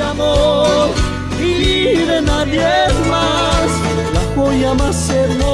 amor y de nadie más. La joya más hermosa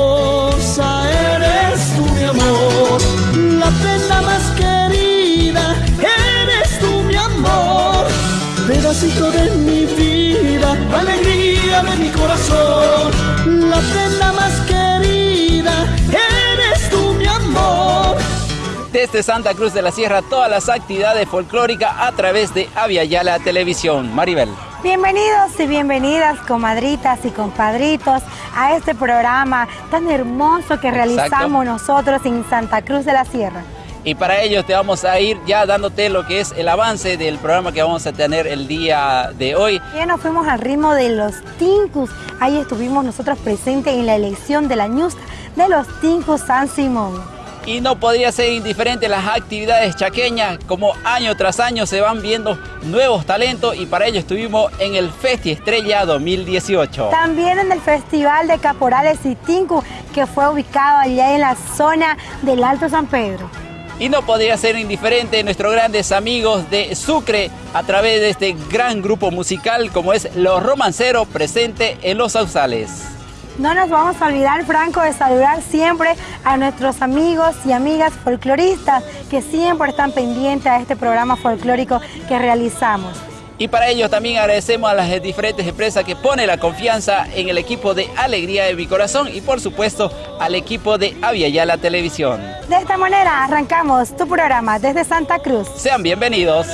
Desde Santa Cruz de la Sierra, todas las actividades folclóricas a través de Aviala Televisión. Maribel. Bienvenidos y bienvenidas, comadritas y compadritos, a este programa tan hermoso que realizamos nosotros en Santa Cruz de la Sierra. Y para ello te vamos a ir ya dándote lo que es el avance del programa que vamos a tener el día de hoy. Ya nos fuimos al ritmo de los Tincus. Ahí estuvimos nosotros presentes en la elección de la News de los Tincus San Simón. Y no podría ser indiferente las actividades chaqueñas, como año tras año se van viendo nuevos talentos y para ello estuvimos en el Festi Estrella 2018. También en el Festival de Caporales y Tinku, que fue ubicado allá en la zona del Alto San Pedro. Y no podría ser indiferente nuestros grandes amigos de Sucre a través de este gran grupo musical como es Los Romanceros presente en Los Sausales. No nos vamos a olvidar, Franco, de saludar siempre a nuestros amigos y amigas folcloristas que siempre están pendientes a este programa folclórico que realizamos. Y para ello también agradecemos a las diferentes empresas que ponen la confianza en el equipo de Alegría de mi Corazón y por supuesto al equipo de Aviala Televisión. De esta manera arrancamos tu programa desde Santa Cruz. Sean bienvenidos.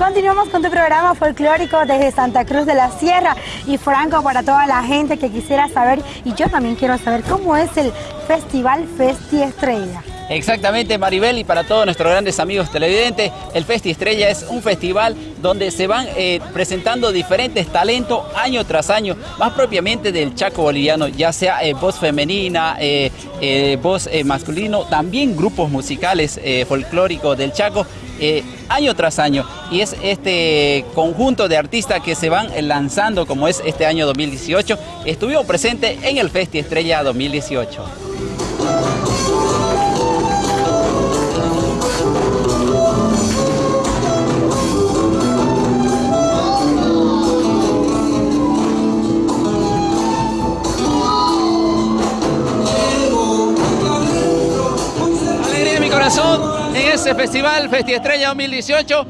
Continuamos con tu programa folclórico desde Santa Cruz de la Sierra y Franco para toda la gente que quisiera saber y yo también quiero saber cómo es el Festival Festi Estrella. Exactamente, Maribel, y para todos nuestros grandes amigos televidentes, el Festi Estrella es un festival donde se van eh, presentando diferentes talentos año tras año, más propiamente del Chaco boliviano, ya sea eh, voz femenina, eh, voz masculino, también grupos musicales folclóricos del Chaco, año tras año. Y es este conjunto de artistas que se van lanzando, como es este año 2018, estuvimos presentes en el Festi Estrella 2018. Ese festival, Festi Estrella 2018.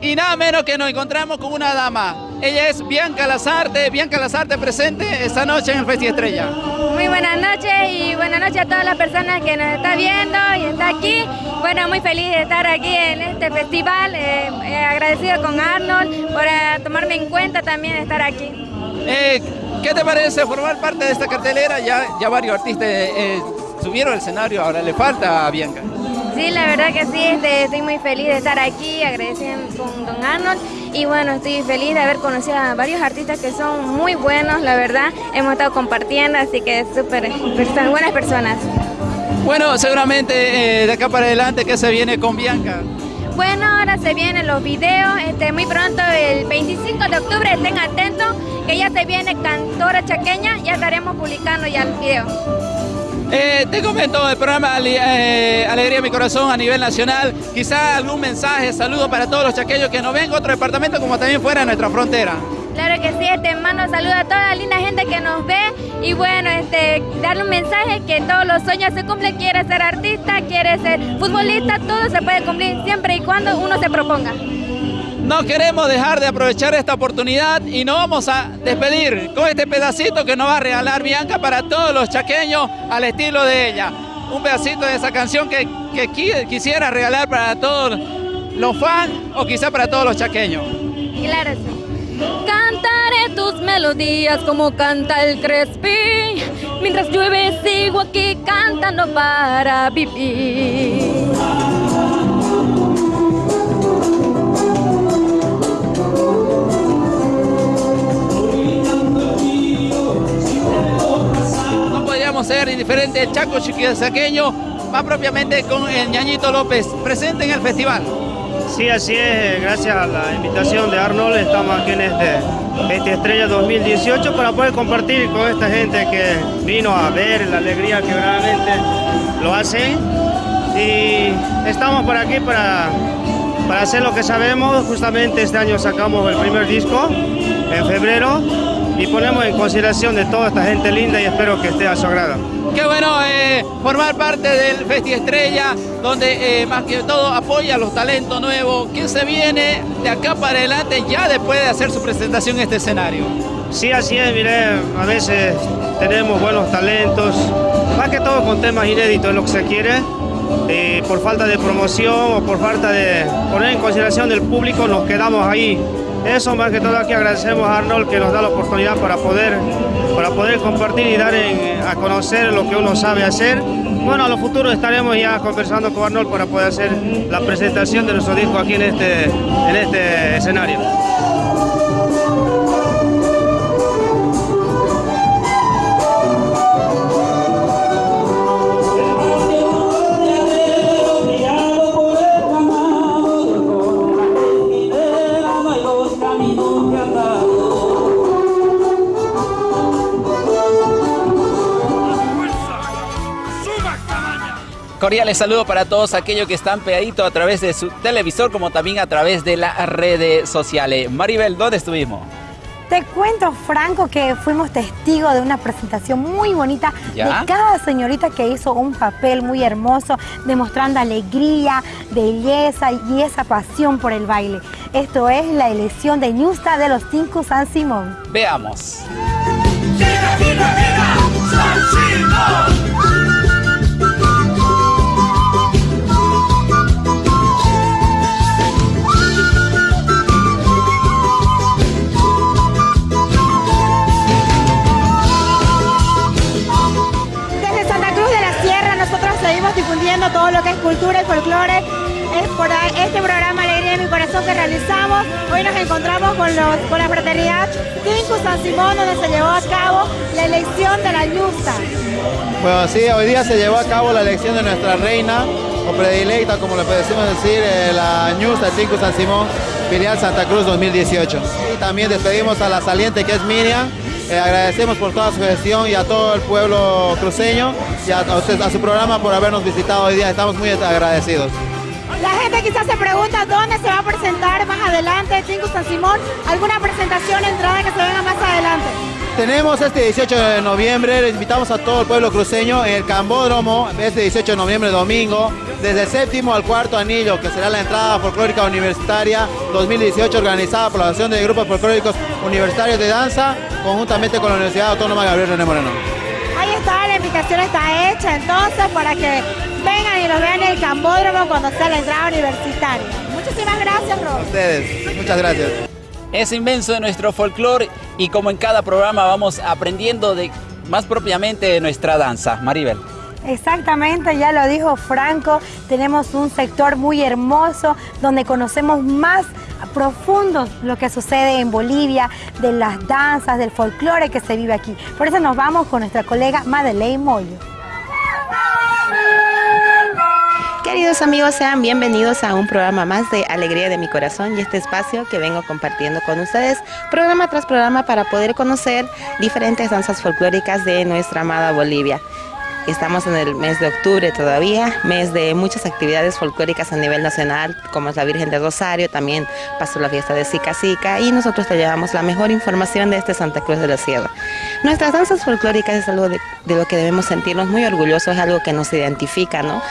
Y nada menos que nos encontramos con una dama. Ella es Bianca Lazarte. Bianca Lazarte presente esta noche en el Festi Estrella. Muy buenas noches y buenas noches a todas las personas que nos están viendo y está aquí. Bueno, muy feliz de estar aquí en este festival. Eh, eh, agradecido con Arnold por eh, tomarme en cuenta también de estar aquí. ¿Qué te parece formar parte de esta cartelera? Ya, ya varios artistas subieron al escenario, ahora le falta a Bianca. Sí, la verdad que sí, este, estoy muy feliz de estar aquí, agradeciendo con Don Arnold y bueno, estoy feliz de haber conocido a varios artistas que son muy buenos, la verdad, hemos estado compartiendo, así que súper buenas personas. Bueno, seguramente eh, de acá para adelante, ¿qué se viene con Bianca? Bueno, ahora se vienen los videos, este, muy pronto, el 25 de octubre, estén atentos, que ya se viene Cantora Chaqueña, ya estaremos publicando ya el video. Eh, te comento el programa eh, Alegría mi Corazón a nivel nacional. Quizá algún mensaje, saludo para todos los chaqueños que nos ven otro departamento como también fuera de nuestra frontera. Claro que sí, este mando saludo a toda la linda gente que nos ve y bueno, este, darle un mensaje que todos los sueños se cumplen, quiere ser artista, quiere ser futbolista, todo se puede cumplir siempre y cuando uno se proponga. No queremos dejar de aprovechar esta oportunidad y nos vamos a despedir con este pedacito que nos va a regalar Bianca para todos los chaqueños al estilo de ella. Un pedacito de esa canción que, quisiera regalar para todos los fans o quizá para todos los chaqueños. Claro. Cantaré tus melodías como canta el Crespi. Mientras llueve sigo aquí cantando para vivir. Ser indiferente el Chaco Chiquisaqueño, más propiamente con el Ñañito López, presente en el festival. Sí, así es, gracias a la invitación de Arnold, estamos aquí en este Festi Estrella 2018 para poder compartir con esta gente que vino a ver la alegría que realmente lo hacen. Y estamos por aquí para para hacer lo que sabemos. Justamente este año sacamos el primer disco en febrero y ponemos en consideración de toda esta gente linda y espero que esté a su agrado. Qué bueno eh, formar parte del Festi Estrella, donde eh, más que todo apoya a los talentos nuevos. ¿Quién se viene de acá para adelante ya después de hacer su presentación en este escenario? Sí, así es, mire, a veces tenemos buenos talentos, más que todo con temas inéditos, lo que se quiere. Eh, por falta de promoción o por falta de poner en consideración del público nos quedamos ahí eso más que todo aquí agradecemos a Arnold que nos da la oportunidad para poder, para poder compartir y dar a conocer lo que uno sabe hacer. Bueno, a lo futuro estaremos ya conversando con Arnold para poder hacer la presentación de nuestro disco aquí en este, en este escenario. Cordiales saludos para todos aquellos que están pegaditos a través de su televisor como también a través de las redes sociales. Maribel, ¿dónde estuvimos? Te cuento, Franco, que fuimos testigos de una presentación muy bonita de cada señorita que hizo un papel muy hermoso, demostrando alegría, belleza y esa pasión por el baile. Esto es la elección de Ñusta de los Cinco San Simón. Veamos. Todo lo que es cultura y folclore. Es por este programa Alegría de mi Corazón que realizamos. Hoy nos encontramos con, los, con la fraternidad Cinco San Simón, donde se llevó a cabo la elección de la Ñusta. Bueno, sí, hoy día se llevó a cabo la elección de nuestra reina, o predilecta, como le podemos decir, eh, la Ñusta Cinco San Simón, filial Santa Cruz 2018. Y también despedimos a la saliente que es Miriam, eh, agradecemos por toda su gestión y a todo el pueblo cruceño y a, usted, a su programa por habernos visitado hoy día. Estamos muy agradecidos. La gente quizás se pregunta dónde se va a presentar más adelante Cinco San Simón. ¿Alguna presentación, entrada que se venga más adelante? Tenemos este 18 de noviembre, les invitamos a todo el pueblo cruceño en el Cambódromo, este 18 de noviembre, domingo, desde el séptimo al cuarto anillo, que será la entrada folclórica universitaria 2018 organizada por la Asociación de Grupos Folclóricos Universitarios de Danza, conjuntamente con la Universidad Autónoma Gabriel René Moreno. Ahí está, la invitación está hecha entonces para que vengan y los vean en el Cambódromo cuando sea la entrada universitaria. Muchísimas gracias, Ros. ustedes, muchas gracias. Es inmenso de nuestro folclore y como en cada programa vamos aprendiendo de más propiamente de nuestra danza. Maribel. Exactamente, ya lo dijo Franco, tenemos un sector muy hermoso donde conocemos más profundo lo que sucede en Bolivia, de las danzas, del folclore que se vive aquí. Por eso nos vamos con nuestra colega Madeleine Moyo. Queridos amigos, sean bienvenidos a un programa más de Alegría de mi Corazón y este espacio que vengo compartiendo con ustedes, programa tras programa para poder conocer diferentes danzas folclóricas de nuestra amada Bolivia. Estamos en el mes de octubre todavía, mes de muchas actividades folclóricas a nivel nacional, como es la Virgen de Rosario, también pasó la fiesta de Sica Sica y nosotros te llevamos la mejor información de este Santa Cruz de la Sierra. Nuestras danzas folclóricas es algo de, de lo que debemos sentirnos muy orgullosos, es algo que nos identifica, ¿no?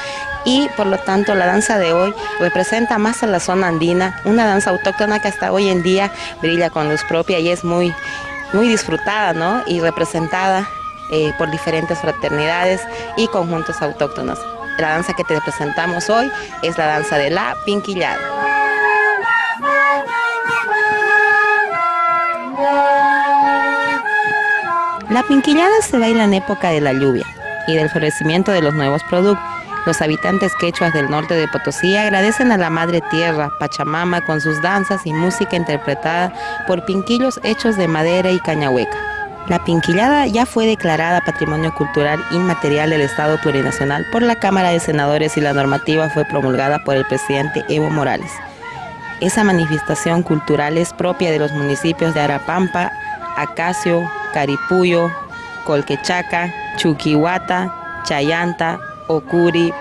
y por lo tanto la danza de hoy representa más a la zona andina, una danza autóctona que hasta hoy en día brilla con luz propia y es muy, muy disfrutada ¿no? y representada eh, por diferentes fraternidades y conjuntos autóctonos. La danza que te presentamos hoy es la danza de la pinquillada. La pinquillada se baila en época de la lluvia y del florecimiento de los nuevos productos los habitantes quechuas del norte de Potosí agradecen a la Madre Tierra, Pachamama, con sus danzas y música interpretada por pinquillos hechos de madera y cañahueca. La pinquillada ya fue declarada Patrimonio Cultural Inmaterial del Estado Plurinacional por la Cámara de Senadores y la normativa fue promulgada por el presidente Evo Morales. Esa manifestación cultural es propia de los municipios de Arapampa, Acacio, Caripuyo, Colquechaca, Chuquihuata, Chayanta, Ocuri,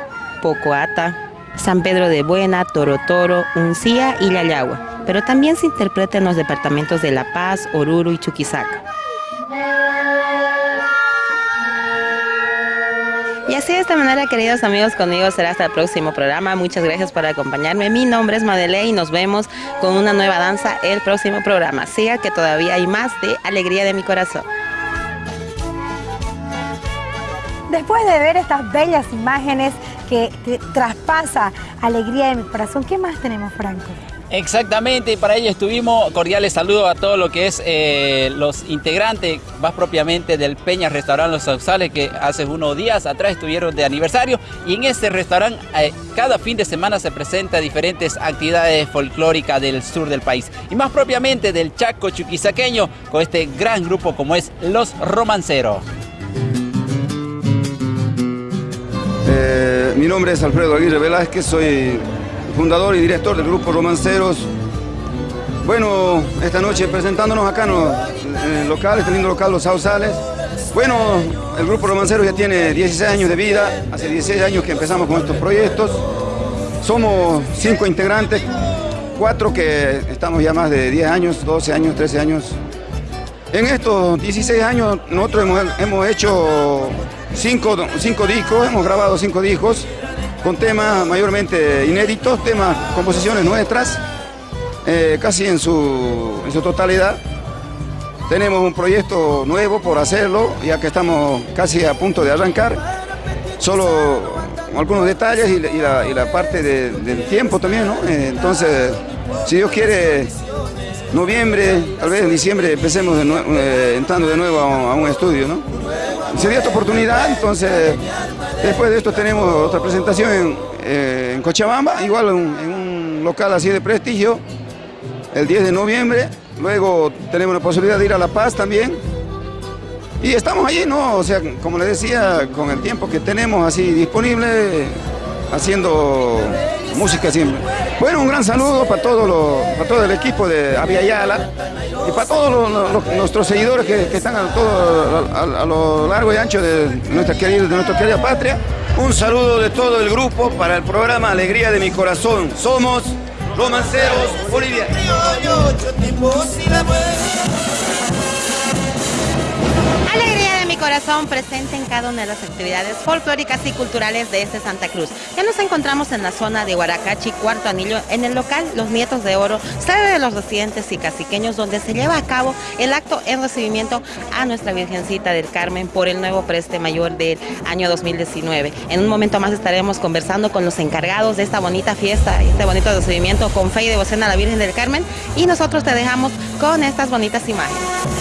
Pocoata, San Pedro de Buena, Toro Toro, Uncía y Yayagua, pero también se interpreta en los departamentos de La Paz, Oruro y Chuquisaca. Y así de esta manera, queridos amigos, conmigo será hasta el próximo programa. Muchas gracias por acompañarme. Mi nombre es Madele y nos vemos con una nueva danza el próximo programa. Siga que todavía hay más de alegría de mi corazón. Después de ver estas bellas imágenes que traspasa alegría de mi corazón, ¿qué más tenemos, Franco? Exactamente, y para ello estuvimos cordiales saludos a todo lo que es eh, los integrantes, más propiamente del Peña Restaurante Los Sausales, que hace unos días atrás estuvieron de aniversario. Y en este restaurante, eh, cada fin de semana se presenta diferentes actividades folclóricas del sur del país. Y más propiamente del Chaco Chuquisaqueño, con este gran grupo como es Los Romanceros. Eh, mi nombre es Alfredo Aguirre Velázquez, soy fundador y director del grupo Romanceros. Bueno, esta noche presentándonos acá en el local, este lindo local Los Sausales. Bueno, el grupo Romanceros ya tiene 16 años de vida, hace 16 años que empezamos con estos proyectos. Somos cinco integrantes, cuatro que estamos ya más de 10 años, 12 años, 13 años. En estos 16 años nosotros hemos, hecho cinco, cinco discos, hemos grabado cinco discos con temas mayormente inéditos, temas, composiciones nuestras, eh, casi en su, totalidad. Tenemos un proyecto nuevo por hacerlo, ya que estamos casi a punto de arrancar. Solo algunos detalles y, la, parte del tiempo también, ¿no? Eh, entonces, si Dios quiere, noviembre, tal vez en diciembre empecemos eh, entrando de nuevo a, a un estudio, ¿no? Se dio esta oportunidad, entonces Después de esto tenemos otra presentación en, eh, Cochabamba, igual en, un local así de prestigio, el 10 de noviembre. Luego tenemos la posibilidad de ir a La Paz también. Y estamos allí, ¿no? O sea, como les decía, con el tiempo que tenemos así disponible, haciendo música siempre. Bueno, un gran saludo para todo, para todo el equipo de Aviala y para todos nuestros seguidores que, están a, lo largo y ancho de nuestra, querida, de nuestra querida patria. Un saludo de todo el grupo para el programa Alegría de mi Corazón. Somos Romanceros Corazón presente en cada una de las actividades folclóricas y culturales de este Santa Cruz. Ya nos encontramos en la zona de Huaracachi, Cuarto Anillo, en el local Los Nietos de Oro, sede de los residentes y caciqueños, donde se lleva a cabo el acto en recibimiento a nuestra Virgencita del Carmen por el nuevo preste mayor del año 2019. En un momento más estaremos conversando con los encargados de esta bonita fiesta, este bonito recibimiento con fe y devoción a la Virgen del Carmen y nosotros te dejamos con estas bonitas imágenes.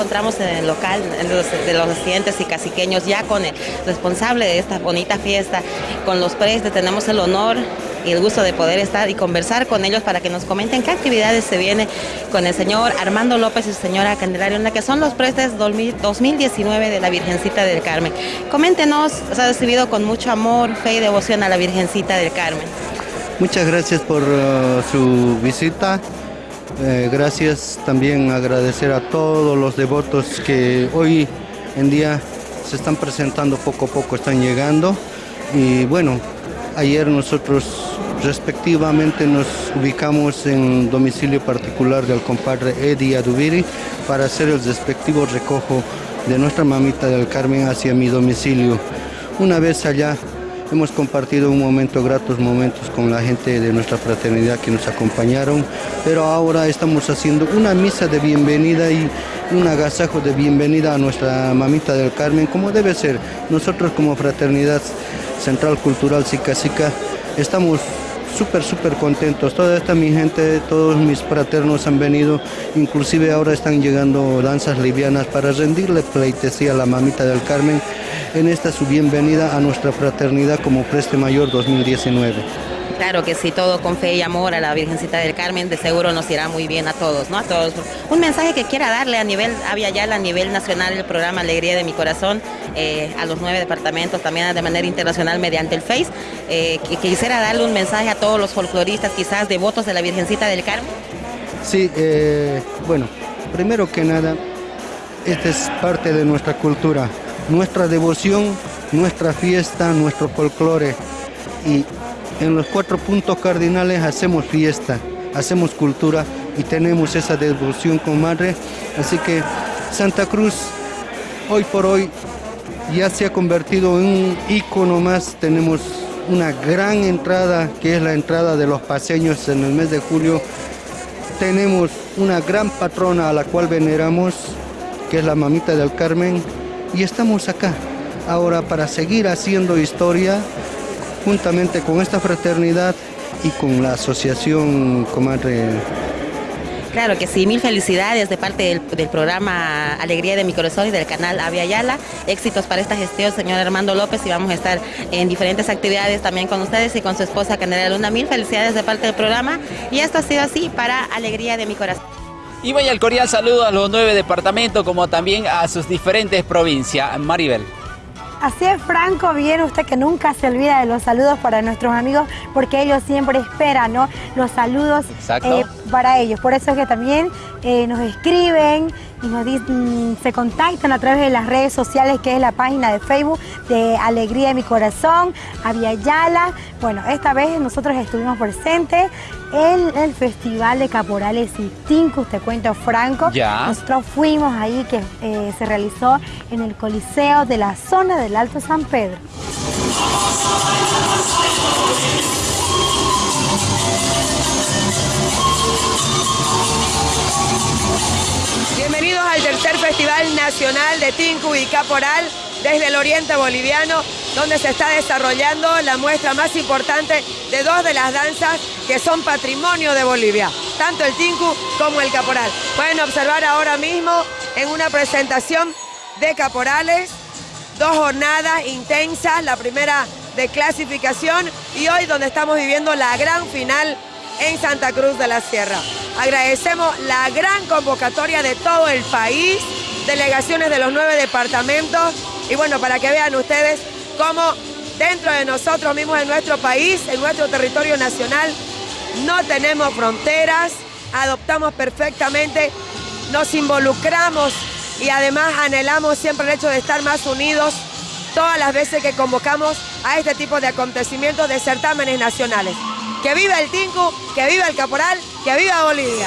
Encontramos en el local de los residentes y caciqueños ya con el responsable de esta bonita fiesta, con los prestes, tenemos el honor y el gusto de poder estar y conversar con ellos para que nos comenten qué actividades se viene con el señor Armando López y su señora Candelaria, en la que son los prestes 2019 de la Virgencita del Carmen. Coméntenos, se ha recibido con mucho amor, fe y devoción a la Virgencita del Carmen. Muchas gracias por uh, su visita. Eh, gracias también agradecer a todos los devotos que hoy en día se están presentando poco a poco, están llegando. Y bueno, ayer nosotros respectivamente nos ubicamos en domicilio particular del compadre Eddie Adubiri para hacer el respectivo recojo de nuestra mamita del Carmen hacia mi domicilio. Una vez allá hemos compartido un momento, gratos momentos con la gente de nuestra fraternidad que nos acompañaron, pero ahora estamos haciendo una misa de bienvenida y un agasajo de bienvenida a nuestra mamita del Carmen, como debe ser. Nosotros como fraternidad Central Cultural Sica Sica estamos súper, súper contentos. Toda esta mi gente, todos mis fraternos han venido, inclusive ahora están llegando danzas livianas para rendirle pleitesía a la mamita del Carmen en esta su bienvenida a nuestra fraternidad como Preste Mayor 2019. Claro que sí, todo con fe y amor a la Virgencita del Carmen, de seguro nos irá muy bien a todos, ¿no? A todos. Un mensaje que quiera darle a nivel, había ya a nivel nacional el programa Alegría de mi Corazón, eh, a los nueve departamentos, también de manera internacional mediante el Face, eh, quisiera darle un mensaje a todos los folcloristas, quizás devotos de la Virgencita del Carmen. Sí, eh, bueno, primero que nada, esta es parte de nuestra cultura, nuestra devoción, nuestra fiesta, nuestro folclore y en los cuatro puntos cardinales hacemos fiesta, hacemos cultura y tenemos esa devoción con madre. Así que Santa Cruz hoy por hoy ya se ha convertido en un icono más. Tenemos una gran entrada que es la entrada de los paseños en el mes de julio. Tenemos una gran patrona a la cual veneramos, que es la mamita del Carmen, y estamos acá ahora para seguir haciendo historia juntamente con esta fraternidad y con la asociación Comadre. Claro que sí, mil felicidades de parte del, programa Alegría de mi Corazón y del canal Avia Yala. Éxitos para esta gestión, señor Armando López, y vamos a estar en diferentes actividades también con ustedes y con su esposa Candela Luna. Mil felicidades de parte del programa y esto ha sido así para Alegría de mi Corazón. Y vaya el cordial saludo a los nueve departamentos como también a sus diferentes provincias. Maribel. Así es, Franco, bien usted que nunca se olvida de los saludos para nuestros amigos, porque ellos siempre esperan, ¿no? Los saludos eh, para ellos. Por eso es que también eh, nos escriben y nos dicen, se contactan a través de las redes sociales, que es la página de Facebook de Alegría de mi Corazón, Avia Yala. Bueno, esta vez nosotros estuvimos presentes en el Festival de Caporales y Tincus, te cuento Franco. Ya. Nosotros fuimos ahí que eh, se realizó en el Coliseo de la zona del Alto San Pedro. Bienvenidos al tercer Festival Nacional de Tinku y Caporal desde el Oriente Boliviano, donde se está desarrollando la muestra más importante de dos de las danzas que son patrimonio de Bolivia, tanto el Tinku como el Caporal. Pueden observar ahora mismo en una presentación de Caporales, dos jornadas intensas, la primera de clasificación y hoy donde estamos viviendo la gran final en Santa Cruz de la Sierra. Agradecemos la gran convocatoria de todo el país, delegaciones de los nueve departamentos y bueno, para que vean ustedes cómo dentro de nosotros mismos en nuestro país, en nuestro territorio nacional, no tenemos fronteras, adoptamos perfectamente, nos involucramos y además anhelamos siempre el hecho de estar más unidos todas las veces que convocamos a este tipo de acontecimientos de certámenes nacionales. Que viva el Tinku, que viva el Caporal, que viva Bolivia.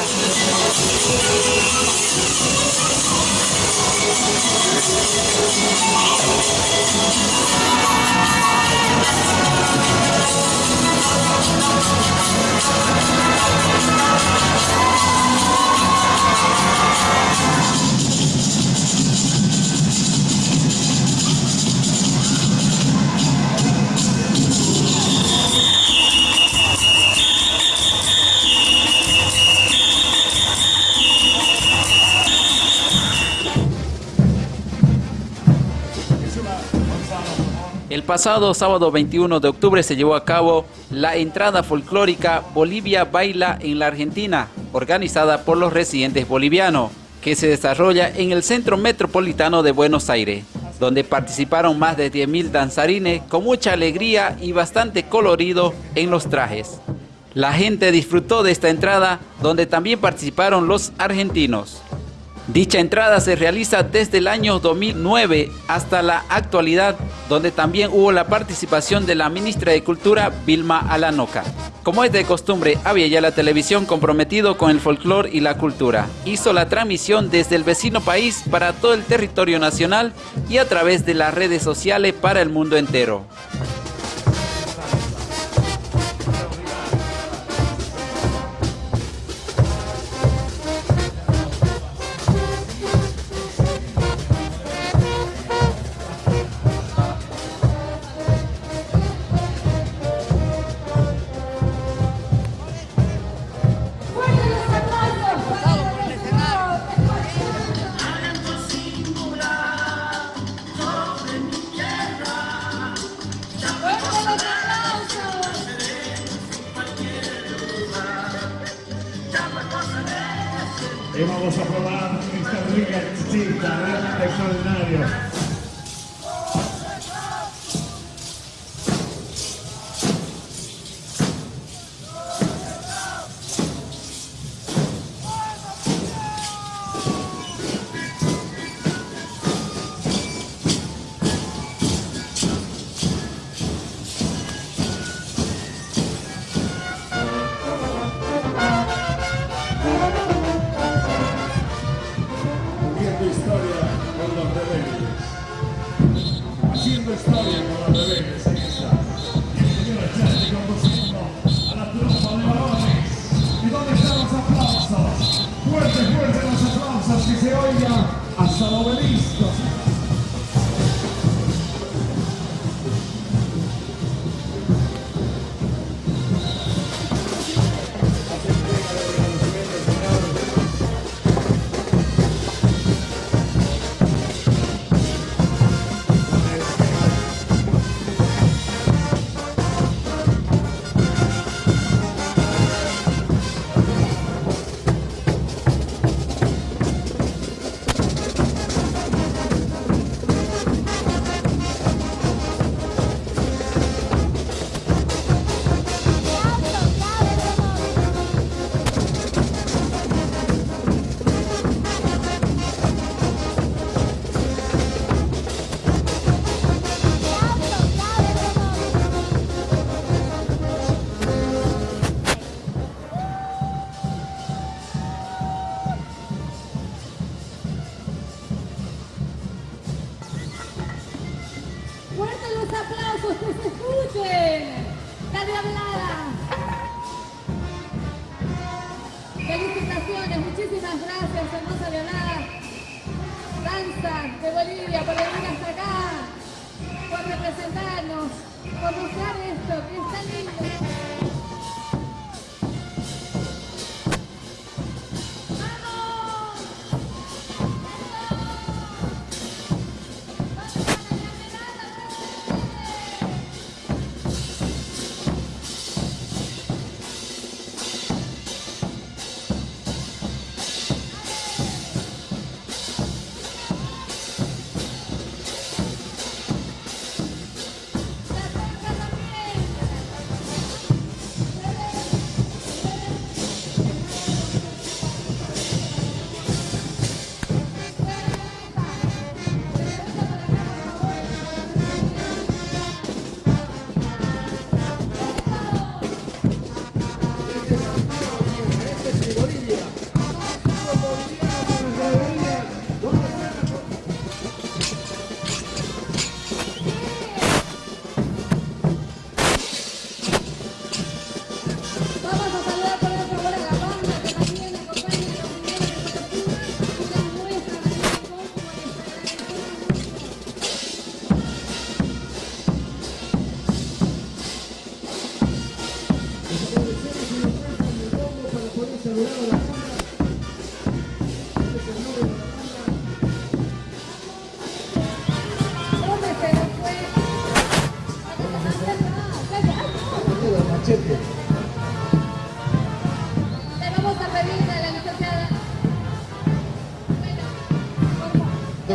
Pasado sábado 21 de octubre se llevó a cabo la entrada folclórica Bolivia Baila en la Argentina, organizada por los residentes bolivianos, que se desarrolla en el Centro Metropolitano de Buenos Aires, donde participaron más de 10.000 danzarines con mucha alegría y bastante colorido en los trajes. La gente disfrutó de esta entrada, donde también participaron los argentinos. Dicha entrada se realiza desde el año 2009 hasta la actualidad, donde también hubo la participación de la ministra de Cultura, Vilma Alanoca. Como es de costumbre, había ya la televisión comprometido con el folclore y la cultura. Hizo la transmisión desde el vecino país para todo el territorio nacional y a través de las redes sociales para el mundo entero. Y vamos a probar esta rica exquisita, realmente extraordinario.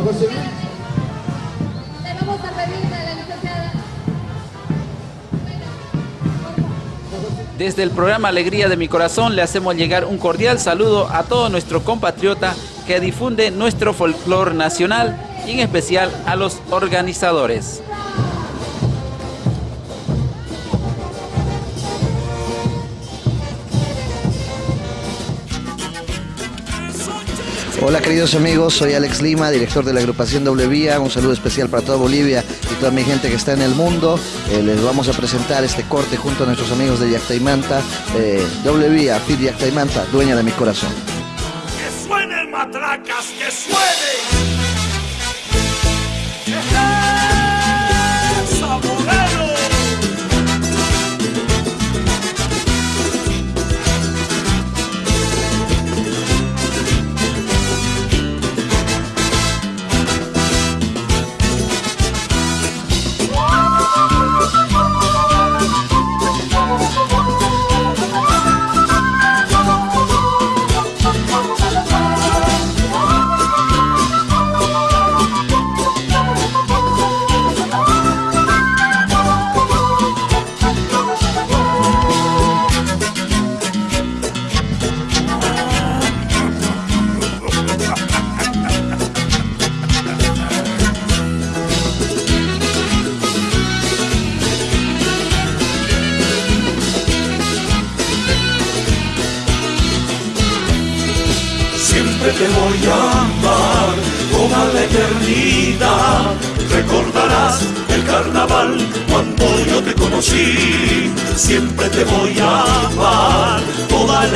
Le vamos a pedir a la licenciada. Desde el programa Alegría de mi Corazón le hacemos llegar un cordial saludo a todo nuestro compatriota que difunde nuestro folclor nacional y en especial a los organizadores. Hola queridos amigos, soy Alex Lima, director de la agrupación Doble Vía. Un saludo especial para toda Bolivia y toda mi gente que está en el mundo. Eh, les vamos a presentar este corte junto a nuestros amigos de Yactaimanta. Eh, Doble Vía, Fit Yactaimanta, dueña de mi corazón. ¡Que suenen matracas! ¡Que suene!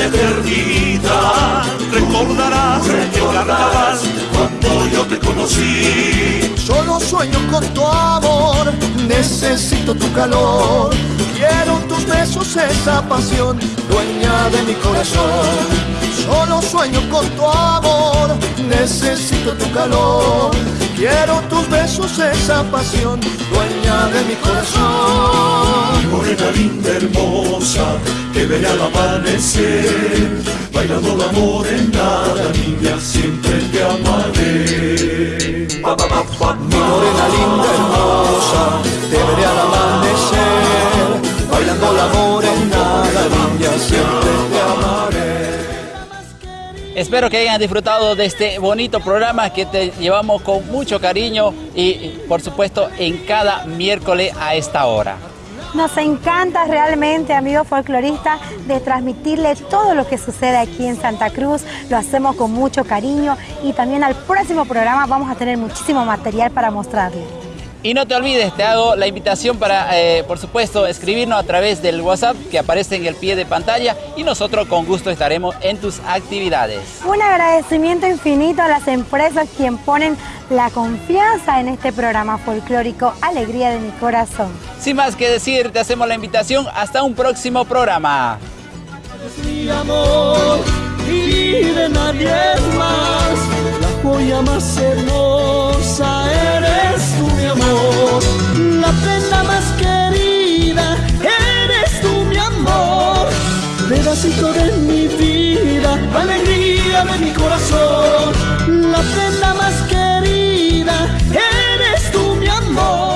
Toda la eternidad. Recordarás carnaval cuando yo te conocí. Solo sueño con tu amor, necesito tu calor. Quiero tus besos, esa pasión, dueña de mi corazón. Solo sueño con tu amor, necesito tu calor. Quiero tus besos, esa pasión, dueña de mi corazón. Morena linda, hermosa, que veré al amanecer, bailando la morena, niña, siempre te amaré. Mi morena linda, hermosa, te veré al amanecer, bailando la morena, Espero que hayan disfrutado de este bonito programa que te llevamos con mucho cariño y por supuesto en cada miércoles a esta hora. Nos encanta realmente, amigos folcloristas, de transmitirle todo lo que sucede aquí en Santa Cruz. Lo hacemos con mucho cariño y también al próximo programa vamos a tener muchísimo material para mostrarle. Y no te olvides, te hago la invitación para, eh, por supuesto, escribirnos a través del WhatsApp que aparece en el pie de pantalla y nosotros con gusto estaremos en tus actividades. Un agradecimiento infinito a las empresas quien ponen la confianza en este programa folclórico Alegría de mi Corazón. Sin más que decir, te hacemos la invitación hasta un próximo programa. Es mi amor y de nadie más, la joya más hermosa es la prenda más querida, eres tú mi amor, pedacito de mi vida, alegría de mi corazón, la prenda más querida, eres tú mi amor.